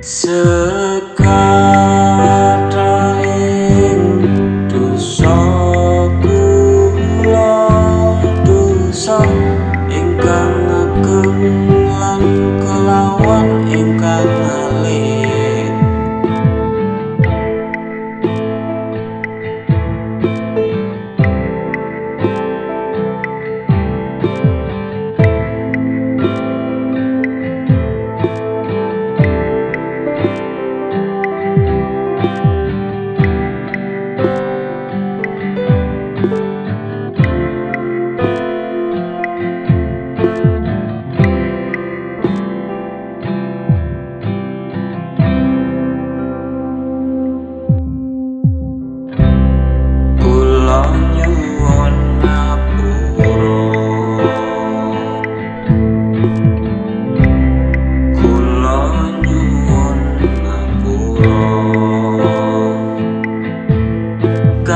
So. good.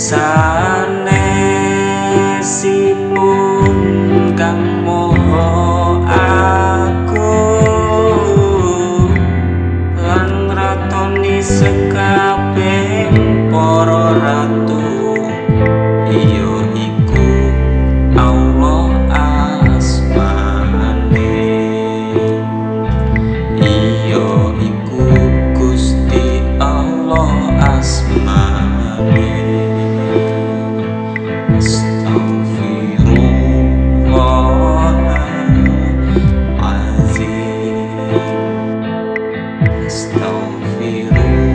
sanesipun kang moho aku lan ratoni sekabeng para ratu. Iyo iku feel